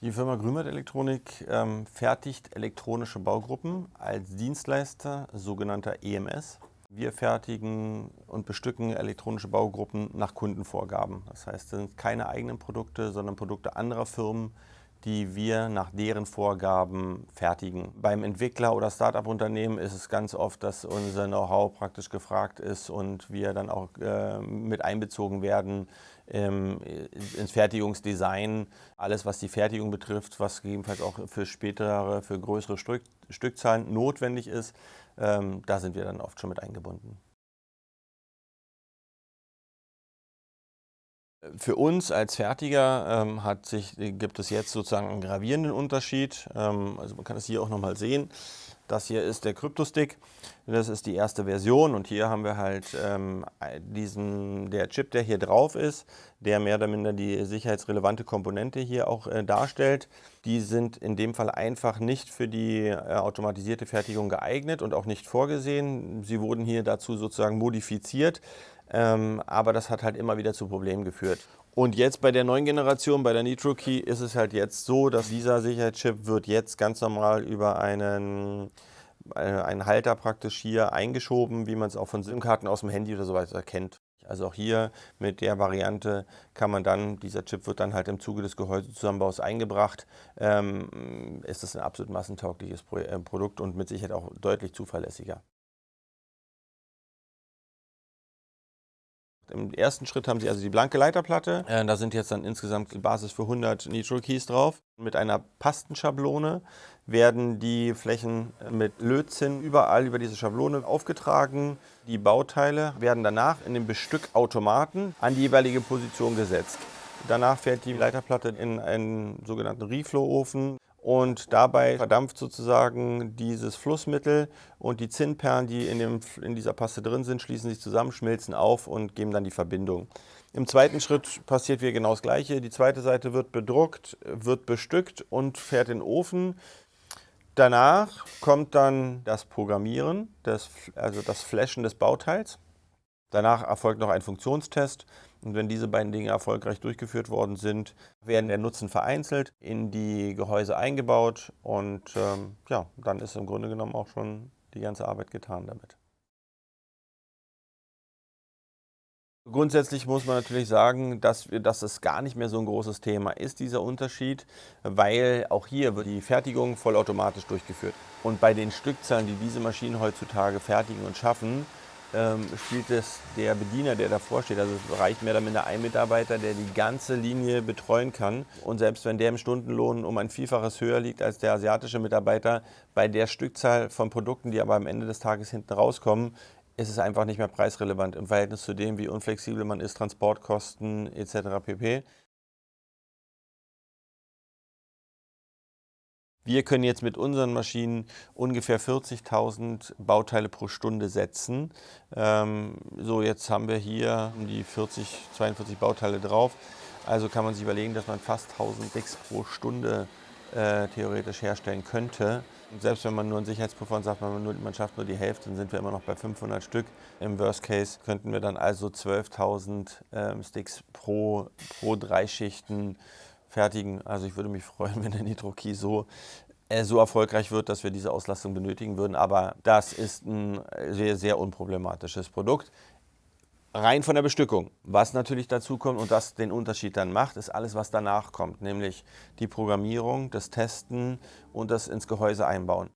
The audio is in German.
Die Firma Grünwald Elektronik ähm, fertigt elektronische Baugruppen als Dienstleister, sogenannter EMS. Wir fertigen und bestücken elektronische Baugruppen nach Kundenvorgaben. Das heißt, es sind keine eigenen Produkte, sondern Produkte anderer Firmen, die wir nach deren Vorgaben fertigen. Beim Entwickler oder Start-up-Unternehmen ist es ganz oft, dass unser Know-how praktisch gefragt ist und wir dann auch äh, mit einbezogen werden ähm, ins Fertigungsdesign. Alles, was die Fertigung betrifft, was gegebenenfalls auch für spätere, für größere Stück, Stückzahlen notwendig ist, ähm, da sind wir dann oft schon mit eingebunden. Für uns als Fertiger ähm, hat sich, gibt es jetzt sozusagen einen gravierenden Unterschied. Ähm, also man kann es hier auch nochmal sehen. Das hier ist der Cryptostick. Das ist die erste Version und hier haben wir halt ähm, diesen, der Chip, der hier drauf ist, der mehr oder minder die sicherheitsrelevante Komponente hier auch äh, darstellt. Die sind in dem Fall einfach nicht für die äh, automatisierte Fertigung geeignet und auch nicht vorgesehen. Sie wurden hier dazu sozusagen modifiziert. Ähm, aber das hat halt immer wieder zu Problemen geführt. Und jetzt bei der neuen Generation, bei der Nitro Key, ist es halt jetzt so, dass dieser Sicherheitschip wird jetzt ganz normal über einen, äh, einen Halter praktisch hier eingeschoben, wie man es auch von SIM-Karten aus dem Handy oder so weiter kennt. Also auch hier mit der Variante kann man dann, dieser Chip wird dann halt im Zuge des Gehäusezusammenbaus eingebracht, ähm, ist das ein absolut massentaugliches äh, Produkt und mit Sicherheit auch deutlich zuverlässiger. Im ersten Schritt haben Sie also die blanke Leiterplatte. Äh, da sind jetzt dann insgesamt die Basis für 100 Nitro Keys drauf. Mit einer Pastenschablone werden die Flächen mit Lötzinn überall über diese Schablone aufgetragen. Die Bauteile werden danach in den Bestückautomaten an die jeweilige Position gesetzt. Danach fährt die Leiterplatte in einen sogenannten Reflow-Ofen und dabei verdampft sozusagen dieses Flussmittel und die Zinnperlen, die in, dem, in dieser Paste drin sind, schließen sich zusammen, schmilzen auf und geben dann die Verbindung. Im zweiten Schritt passiert wieder genau das Gleiche. Die zweite Seite wird bedruckt, wird bestückt und fährt in den Ofen. Danach kommt dann das Programmieren, das, also das Flashen des Bauteils. Danach erfolgt noch ein Funktionstest und wenn diese beiden Dinge erfolgreich durchgeführt worden sind, werden der Nutzen vereinzelt in die Gehäuse eingebaut und ähm, ja, dann ist im Grunde genommen auch schon die ganze Arbeit getan damit. Grundsätzlich muss man natürlich sagen, dass, dass es gar nicht mehr so ein großes Thema ist, dieser Unterschied, weil auch hier wird die Fertigung vollautomatisch durchgeführt. Und bei den Stückzahlen, die diese Maschinen heutzutage fertigen und schaffen, ähm, spielt es der Bediener, der davor steht. Also es reicht mehr oder minder ein Mitarbeiter, der die ganze Linie betreuen kann. Und selbst wenn der im Stundenlohn um ein Vielfaches höher liegt als der asiatische Mitarbeiter, bei der Stückzahl von Produkten, die aber am Ende des Tages hinten rauskommen, ist es einfach nicht mehr preisrelevant im Verhältnis zu dem, wie unflexibel man ist, Transportkosten etc. pp. Wir können jetzt mit unseren Maschinen ungefähr 40.000 Bauteile pro Stunde setzen. Ähm, so, jetzt haben wir hier die 40, 42 Bauteile drauf. Also kann man sich überlegen, dass man fast 1000 Sticks pro Stunde äh, theoretisch herstellen könnte. Und selbst wenn man nur einen Sicherheitspuffer und sagt, man, nur, man schafft nur die Hälfte, dann sind wir immer noch bei 500 Stück. Im Worst Case könnten wir dann also 12.000 ähm, Sticks pro, pro drei Schichten fertigen. Also ich würde mich freuen, wenn der Nitro-Key so, äh, so erfolgreich wird, dass wir diese Auslastung benötigen würden. Aber das ist ein sehr, sehr unproblematisches Produkt. Rein von der Bestückung. Was natürlich dazu kommt und das den Unterschied dann macht, ist alles, was danach kommt, nämlich die Programmierung, das Testen und das ins Gehäuse einbauen.